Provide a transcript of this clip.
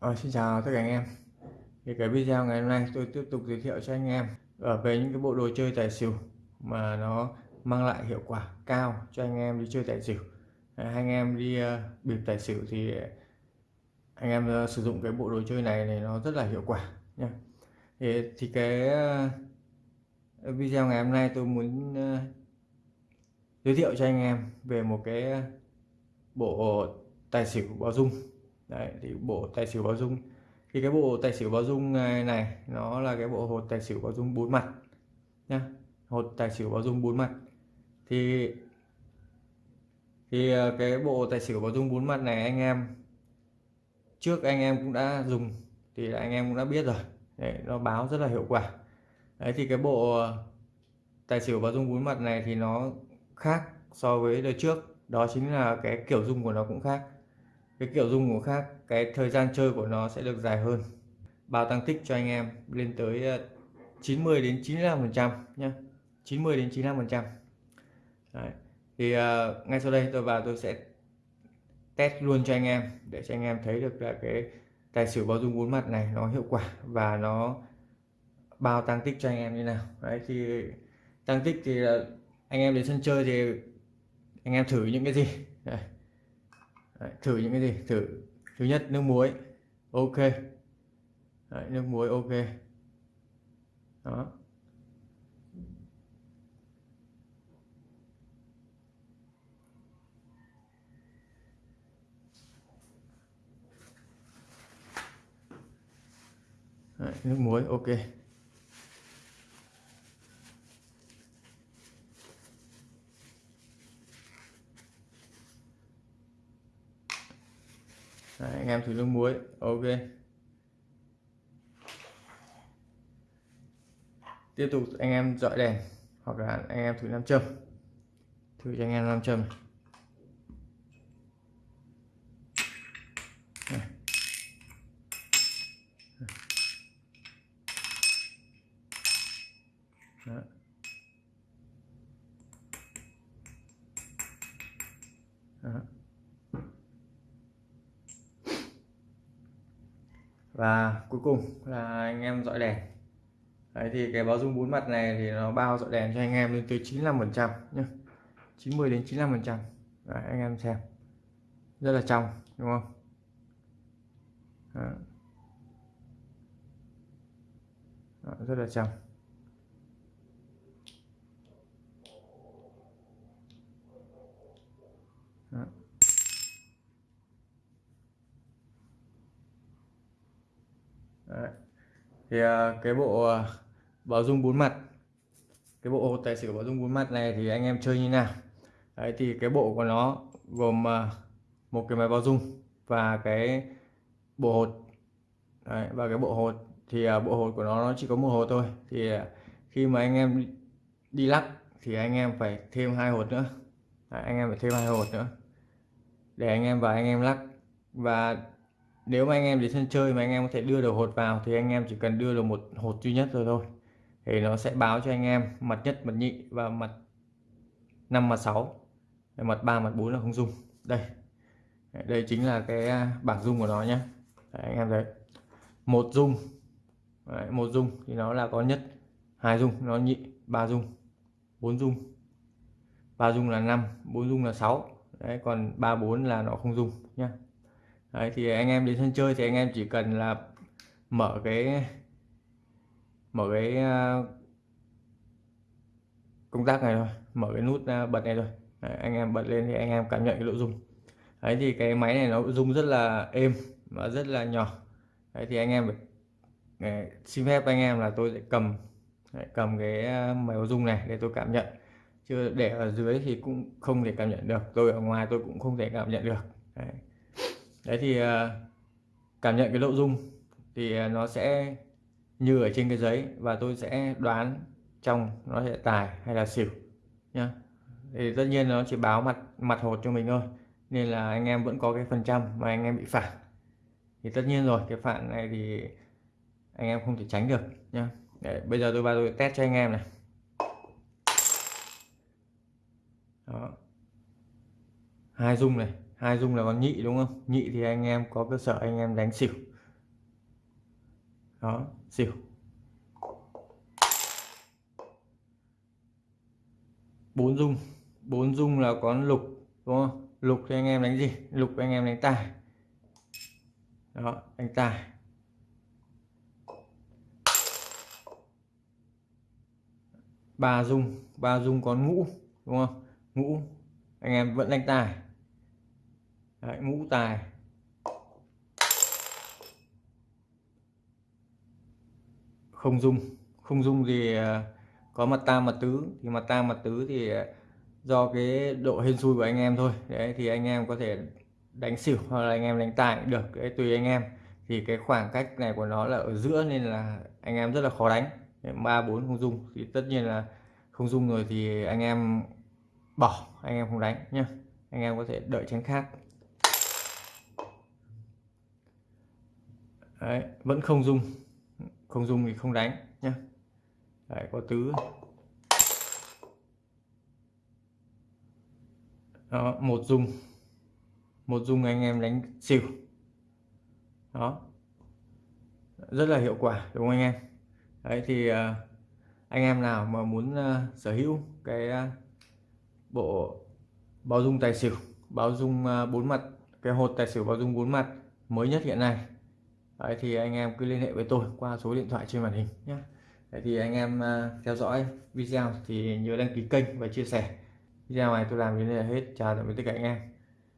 À, xin chào tất cả anh em. Thì cái video ngày hôm nay tôi tiếp tục giới thiệu cho anh em ở về những cái bộ đồ chơi tài xỉu mà nó mang lại hiệu quả cao cho anh em đi chơi tài xỉu. À, anh em đi uh, bịp tài xỉu thì anh em uh, sử dụng cái bộ đồ chơi này này nó rất là hiệu quả nha thì, thì cái uh, video ngày hôm nay tôi muốn uh, giới thiệu cho anh em về một cái bộ tài xỉu báo dung. Đấy, thì bộ tài xỉu báo dung. Thì cái bộ tài xỉu báo dung à, này nó là cái bộ hột tài xỉu báo dung bốn mặt nhá. Hột tài xỉu báo dung bốn mặt. Thì thì à, cái bộ tài xỉu báo dung bốn mặt này anh em trước anh em cũng đã dùng thì anh em cũng đã biết rồi. Đấy, nó báo rất là hiệu quả. Đấy thì cái bộ à, tài xỉu báo dung bốn mặt này thì nó khác so với đời trước. Đó chính là cái kiểu dung của nó cũng khác cái kiểu dung của khác cái thời gian chơi của nó sẽ được dài hơn. Bao tăng tích cho anh em lên tới ờ, 90 đến 95 phần trăm nhé 90 đến 95 phần trăm. Thì uh, ngay sau đây tôi vào tôi sẽ test luôn cho anh em để cho anh em thấy được là cái tài xỉu bao dung bốn mặt này nó hiệu quả và nó bao tăng tích cho anh em như nào. Đấy thì tăng tích thì anh em đến sân chơi thì anh em thử những cái gì. Đấy. Đấy, thử những cái gì? Thử. Thứ nhất nước muối. Ok. Đấy, nước muối ok. Đó. Đấy, nước muối ok. Đấy, anh em thử nước muối ok tiếp tục anh em dọi đèn hoặc là anh em thử nam châm thử cho anh em nam châm Đó. Đó. Và cuối cùng là anh em dọi đèn. Đấy thì cái báo dung bốn mặt này thì nó bao dọi đèn cho anh em lên tới 95 phần trăm nhé 90 đến 95 phần trăm. Anh em xem. Rất là trong đúng không? Đó. Đó, rất là trong. Đó. Đấy. thì uh, cái bộ uh, báo dung bốn mặt cái bộ tài xỉu báo dung bốn mặt này thì anh em chơi như nào? Đấy, thì cái bộ của nó gồm uh, một cái máy báo dung và cái bộ hột. Đấy, và cái bộ hột thì uh, bộ hột của nó nó chỉ có một hột thôi. Thì uh, khi mà anh em đi lắc thì anh em phải thêm hai hột nữa. Đấy, anh em phải thêm hai hột nữa để anh em và anh em lắc. Và nếu mà anh em đến sân chơi mà anh em có thể đưa được hột vào thì anh em chỉ cần đưa được một hột duy nhất rồi thôi. Thì nó sẽ báo cho anh em mặt nhất mặt nhị và mặt 5 mặt 6 mặt 3 mặt 4 là không dung. Đây. Đây chính là cái à, bảng dung của nó nhé Đấy, anh em thấy. Một dung. Đấy, một dung thì nó là có nhất hai dung nó nhị ba dung bốn dung. Ba dung là 5 bốn dung là 6 đấy còn ba bốn là nó không dung nhá. Đấy, thì anh em đến sân chơi thì anh em chỉ cần là mở cái mở cái à, công tắc này thôi mở cái nút à, bật này thôi. Đấy, anh em bật lên thì anh em cảm nhận cái độ rung ấy thì cái máy này nó rung rất là êm và rất là nhỏ. Đấy thì anh em phải à, xin phép anh em là tôi sẽ cầm cầm cái à, máy rung này để tôi cảm nhận. Chứ để ở dưới thì cũng không thể cảm nhận được tôi ở ngoài tôi cũng không thể cảm nhận được. Đấy đấy thì à, cảm nhận cái nội dung thì à, nó sẽ như ở trên cái giấy và tôi sẽ đoán trong nó sẽ tài hay là xỉu nhá. Thì tất nhiên nó chỉ báo mặt mặt hột cho mình thôi nên là anh em vẫn có cái phần trăm mà anh em bị phản thì tất nhiên rồi cái phản này thì anh em không thể tránh được nhá. Để, bây giờ tôi vào tôi test cho anh em này. Đó. hai dung này hai dung là con nhị, đúng không? Nhị thì anh em có cơ sở, anh em đánh xỉu. Đó, xỉu. Bốn dung. Bốn dung là có lục, đúng không? Lục thì anh em đánh gì? Lục anh em đánh tài. Đó, đánh tài. Ba dung. Ba dung có ngũ, đúng không? Ngũ, anh em vẫn đánh tài. Đấy, ngũ tài. Không dung. Không dung thì ờ, có mặt tam mặt tứ. Thì mặt tam mặt tứ thì ờ, do cái độ hên xui của anh em thôi. Đấy thì anh em có thể đánh xỉu hoặc là anh em đánh tài cũng được. Đấy tùy anh em. Thì cái khoảng cách này của nó là ở giữa nên là anh em rất là khó đánh. Ba bốn không dung. Thì tất nhiên là không dung rồi thì anh em bỏ. Anh em không đánh nhá. Anh em có thể đợi tránh khác. Đấy, vẫn không dung không dung thì không đánh nhé Đấy, có tứ. Đó, một dung một dung anh em đánh xỉu đó. Rất là hiệu quả đúng không anh em? Đấy thì à, anh em nào mà muốn à, sở hữu cái à, bộ báo dung tài xỉu báo dung bốn mặt cái hột tài xỉu báo dung bốn mặt mới nhất hiện nay Đấy, thì anh em cứ liên hệ với tôi qua số điện thoại trên màn hình nhé. Đấy, thì anh em à, theo dõi video thì nhớ đăng ký kênh và chia sẻ. Video này tôi làm đến đây là hết. Chào tạm biệt tất cả anh em.